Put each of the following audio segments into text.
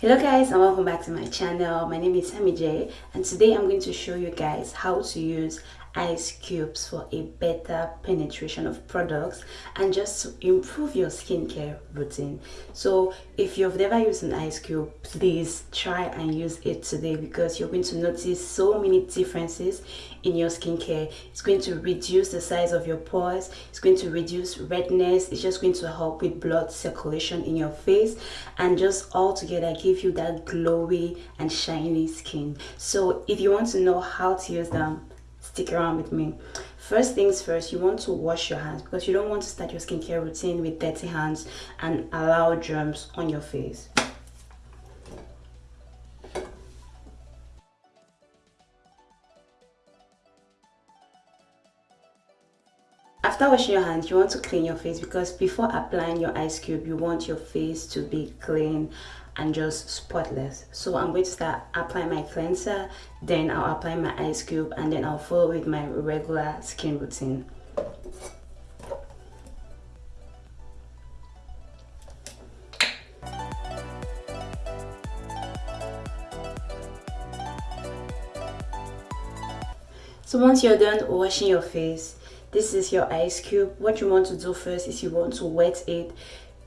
hello guys and welcome back to my channel. My name is Sammy J and today I'm going to show you guys how to use ice cubes for a better penetration of products and just improve your skincare routine. So if you've never used an ice cube please try and use it today because you're going to notice so many differences in your skincare. It's going to reduce the size of your pores. It's going to reduce redness. It's just going to help with blood circulation in your face and just all together give you that glowy and shiny skin. So if you want to know how to use them stick around with me. First things first you want to wash your hands because you don't want to start your skincare routine with dirty hands and allow germs on your face after washing your hands you want to clean your face because before applying your ice cube you want your face to be clean and just spotless. So i'm going to start applying my cleanser then i'll apply my ice cube and then i'll follow with my regular skin routine. So once you're done washing your face this is your ice cube. What you want to do first is you want to wet it.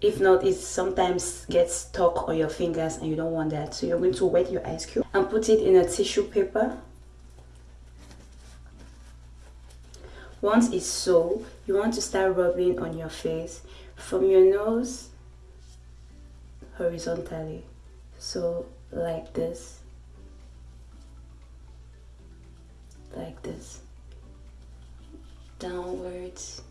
If not it sometimes gets stuck on your fingers and you don't want that. So you're going to wet your ice cube and put it in a tissue paper. Once it's so you want to start rubbing on your face from your nose horizontally. So like this. Like this downwards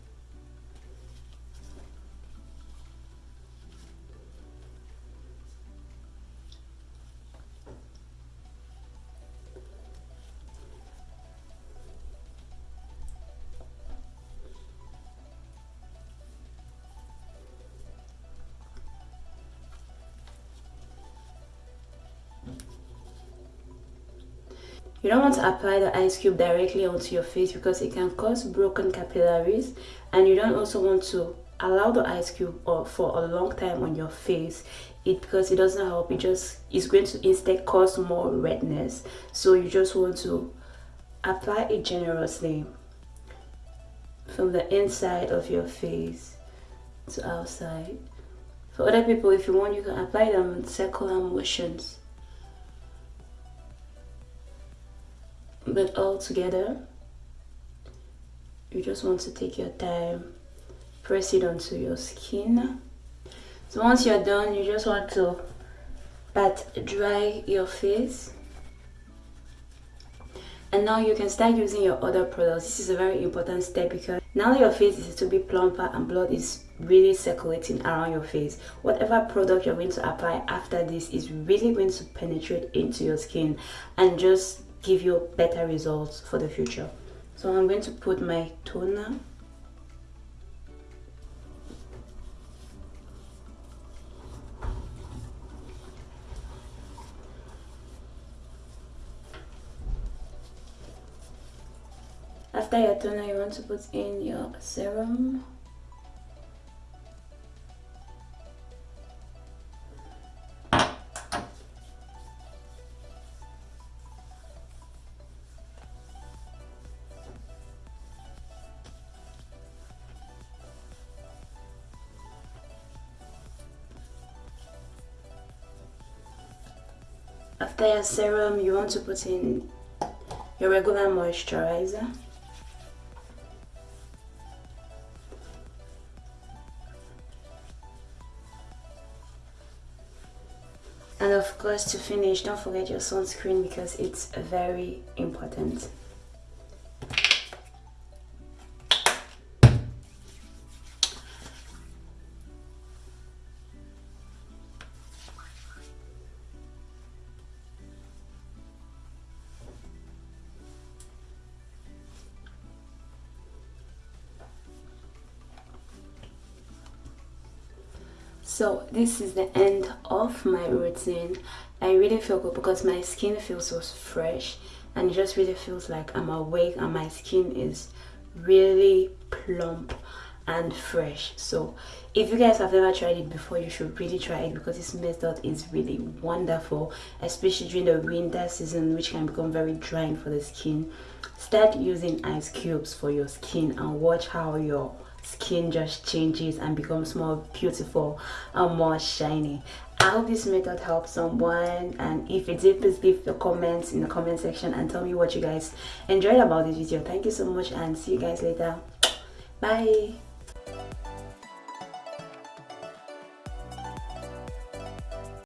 You don't want to apply the ice cube directly onto your face because it can cause broken capillaries and you don't also want to allow the ice cube uh, for a long time on your face. It because it doesn't help it just is going to instead cause more redness. So you just want to apply it generously from the inside of your face to outside. For other people if you want you can apply them in circular motions but all together you just want to take your time press it onto your skin. So once you're done you just want to pat dry your face. And now you can start using your other products. This is a very important step because now your face is to be plumper and blood is really circulating around your face. Whatever product you're going to apply after this is really going to penetrate into your skin and just give you better results for the future. So i'm going to put my toner. After your toner you want to put in your serum after your serum you want to put in your regular moisturizer. And of course to finish don't forget your sunscreen because it's very important so this is the end of my routine. I really feel good because my skin feels so fresh and it just really feels like i'm awake and my skin is really plump and fresh. So if you guys have never tried it before you should really try it because this method is really wonderful especially during the winter season which can become very drying for the skin. Start using ice cubes for your skin and watch how your skin just changes and becomes more beautiful and more shiny. I hope this method helps someone and if it did please leave your comments in the comment section and tell me what you guys enjoyed about this video. Thank you so much and see you guys later. Bye